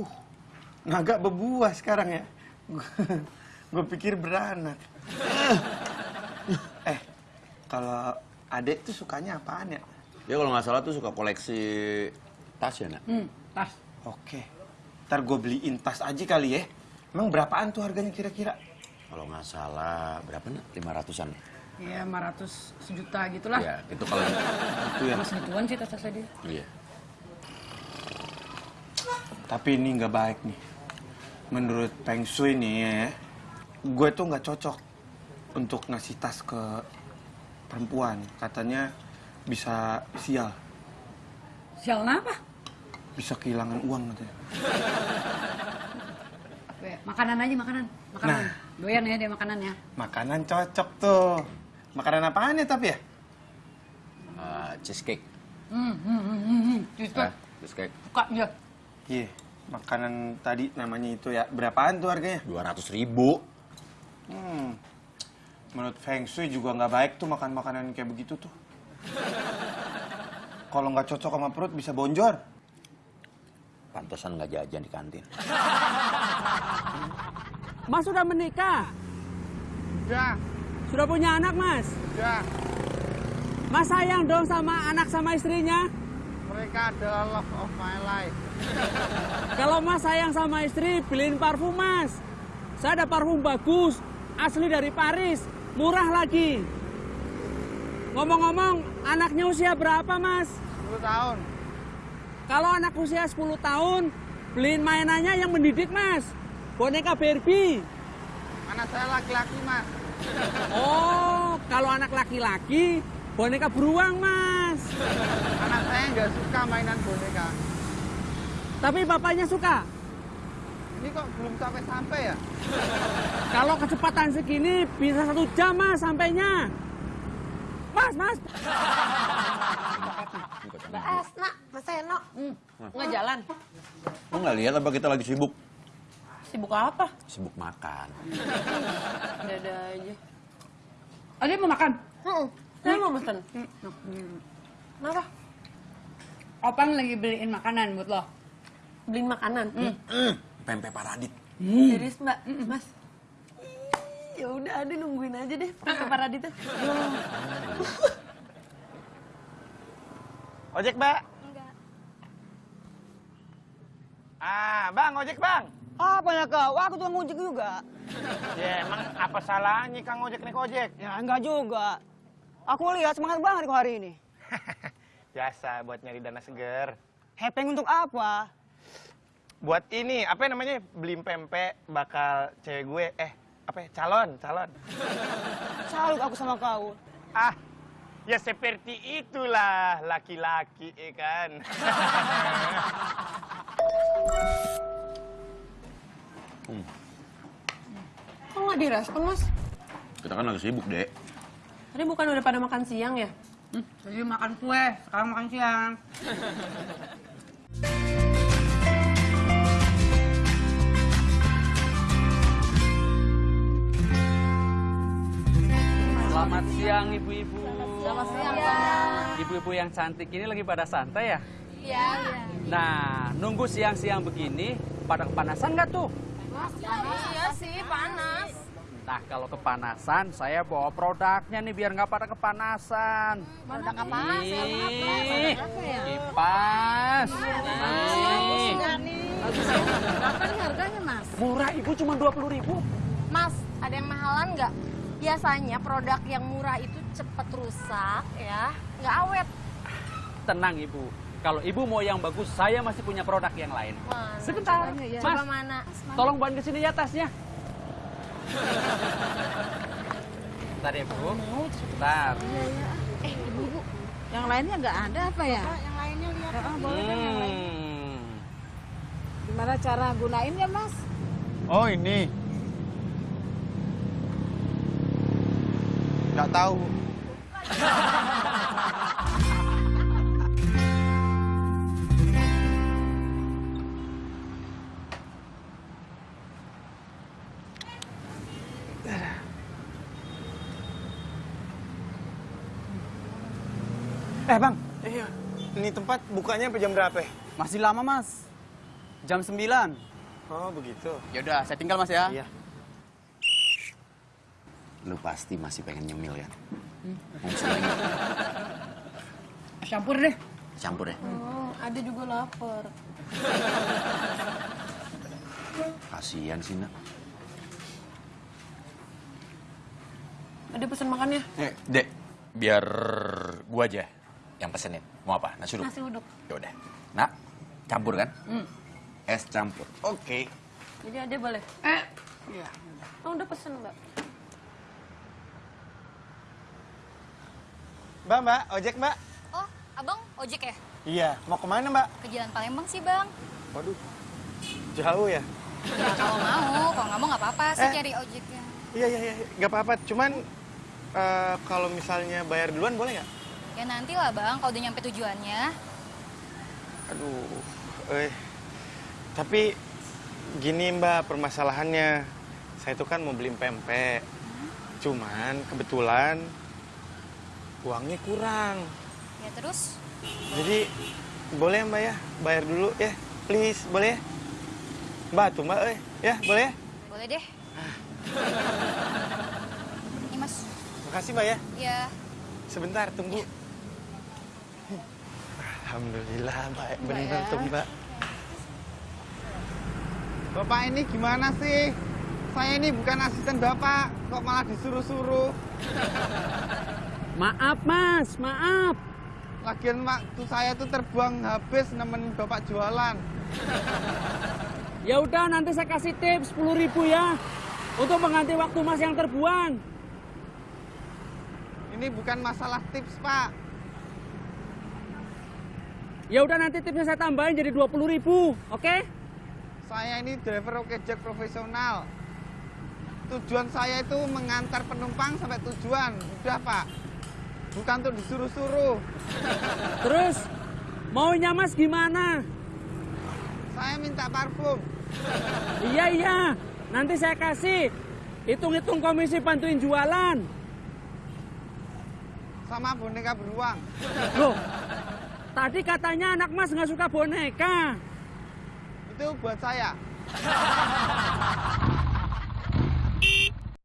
Uh, agak berbuah sekarang ya. Gue pikir beranak. eh, kalau adek tuh sukanya apaan ya? Dia kalau nggak salah tuh suka koleksi tas ya, nak? Hmm, tas. Oke, ntar gue beliin tas aja kali ya. Emang berapaan tuh harganya kira-kira? Kalau nggak salah, berapa, nak? Lima ratusan. Ya 500 sejuta gitulah. Iya, itu kalau... Itu ya. Mas gituan sih tas-tasnya dia. Iya. Tapi ini nggak baik nih. Menurut Peng Shui nih ya, gue tuh nggak cocok untuk ngasih tas ke perempuan. Katanya bisa sial, Sial apa? bisa kehilangan uang katanya. Makanan aja makanan. Makanan. Nah. Doyan ya dia makanannya. Makanan cocok tuh. Makanan apaan ya tapi ya? Eh, cheesecake. Hmm, hmm, hmm, hmm, hmm. Itu Eh, cheesecake. suka dia. Iya, makanan tadi namanya itu ya. Berapaan tuh harganya? Dua ratus ribu. Hmm. Menurut Feng Shui juga nggak baik tuh makan makanan kayak begitu tuh. Kalau nggak cocok sama perut bisa bonjol. Pantesan nggak jajan di kantin. Mas sudah menikah? Ya, Sudah punya anak, Mas? ya. Mas sayang dong sama anak sama istrinya? Mereka adalah love of my life. Kalau Mas sayang sama istri, beliin parfum, Mas. Saya ada parfum bagus, asli dari Paris, murah lagi. Ngomong-ngomong, anaknya usia berapa, Mas? 10 tahun. Kalau anak usia 10 tahun, beliin mainannya yang mendidik, Mas. Boneka Barbie. Anak saya laki-laki, Mas. Oh, kalau anak laki-laki, boneka beruang, Mas. Anak saya nggak suka mainan boneka. Tapi bapaknya suka. Ini kok belum sampai-sampai ya? Kalau kecepatan segini bisa satu jam mas sampainya. Mas, mas. Mbak Esna, Mas Eno. Nggak jalan. Lo nggak lihat apa kita lagi sibuk? Sibuk apa? Sibuk makan. Dada aja. Oh, dia mau makan? Hmm, saya mau pesen. Hmm. Kenapa? Opang lagi beliin makanan buat lo. Beliin makanan. Mm, Pempek Paradit. Serius Mbak, Mas. Ih, Ya udah, Ade nungguin aja deh pakai paradita. Ojek, Mbak? Ah, Bang, ojek, Bang. Apa ya kau? Aku tuh ngojek juga. Ya, emang apa salahnya Kang ojek naik ojek? Ya enggak juga. Aku lihat semangat banget kau hari ini. Biasa buat nyari dana seger. Hepeng untuk apa? Buat ini, apa namanya? Beli pempek bakal cewek gue. Eh, apa ya? Calon, calon. Salut aku sama kau. Ah, ya seperti itulah laki-laki, ya kan? Kok nggak direspon, Mas? Kita kan lagi sibuk, Dek. Tadi bukan udah pada makan siang ya? Hmm, tadi makan kue, sekarang makan siang. Selamat siang ibu-ibu. Selamat siang. Ibu-ibu yang cantik ini lagi pada santai ya? Iya. Nah, nunggu siang-siang begini, pada kepanasan nggak tuh? Iya sih, panas. Nah, kalau kepanasan, saya bawa produknya nih biar nggak pada kepanasan. Produk apaan? Ih, kipas. Nih. Berapa nih harganya, Mas? Murah ibu cuma 20 ribu. Mas, ada yang mahalan nggak? Biasanya produk yang murah itu cepet rusak ya, nggak awet. Tenang ibu. Kalau ibu mau yang bagus, saya masih punya produk yang lain. Mana? Sebentar, Coba Mas. mana? Tolong bawain ke sini ya tasnya. Bentar ya, Bu. Bentar. Eh, ibu-ibu, yang lainnya nggak ada apa ya? Yang lainnya lihat. Heeh, boleh kan yang lain? Hmm. Gimana cara gunainnya, Mas? Oh, ini. Nggak tahu. Eh bang, iya. Ini tempat bukanya sampai jam berapa? ya? Masih lama, Mas. Jam 9. Oh, begitu. Ya udah, saya tinggal Mas ya. Iya. Lu pasti masih pengen nyemil kan? Campur deh. Campur ya? Hmm, ada juga lapar. Kasian sih, nak. Ada pesan makannya? Eh, Dek, biar gua aja yang pesenin. Mau apa? Nasi uduk? Nasi uduk. Ya udah. Nak, campur kan? Es campur. Oke. Jadi ada boleh? Eh. Iya. Oh, udah pesen mbak. Mbak, Mbak, ojek, Mbak. Oh, abang ojek ya? Iya, mau ke mana, Mbak? Ke Jalan Palembang sih bang. Waduh, jauh ya? Ya kalau mau, kalau nggak mau nggak apa-apa sih Eh. cari ojeknya. Iya, iya, iya, nggak apa-apa. Cuman eh, kalau misalnya bayar duluan boleh nggak? Ya nanti lah bang, kalau udah nyampe tujuannya. Aduh, eh. Tapi gini Mbak permasalahannya. Saya itu kan mau beli pempek. Cuman kebetulan uangnya kurang. Ya terus, Jadi boleh Mbak ya bayar dulu ya, please boleh ya? Mbak tuh Mbak, eh ya boleh ya? boleh deh. Ini mas, Makasih Mbak ya. ya Sebentar tunggu. Alhamdulillah baik bener tuh Mbak. Bapak ini gimana sih? Saya ini bukan asisten Bapak, kok malah disuruh-suruh. Maaf mas, maaf. Lagian waktu saya tuh terbuang habis nemenin Bapak jualan. Ya udah nanti saya kasih tips 10 ribu ya. Untuk mengganti waktu mas yang terbuang. Ini bukan masalah tips, Pak. Ya udah nanti tipsnya saya tambahin jadi 20 ribu, oke? Saya ini driver ojek profesional. Tujuan saya itu mengantar penumpang sampai tujuan. Udah, Pak. Bukan untuk disuruh-suruh. Terus maunya mas gimana? Saya minta parfum. Iya iya, nanti saya kasih. Hitung-hitung komisi bantuin jualan. sama boneka beruang. Loh, tadi katanya anak mas nggak suka boneka. Itu buat saya.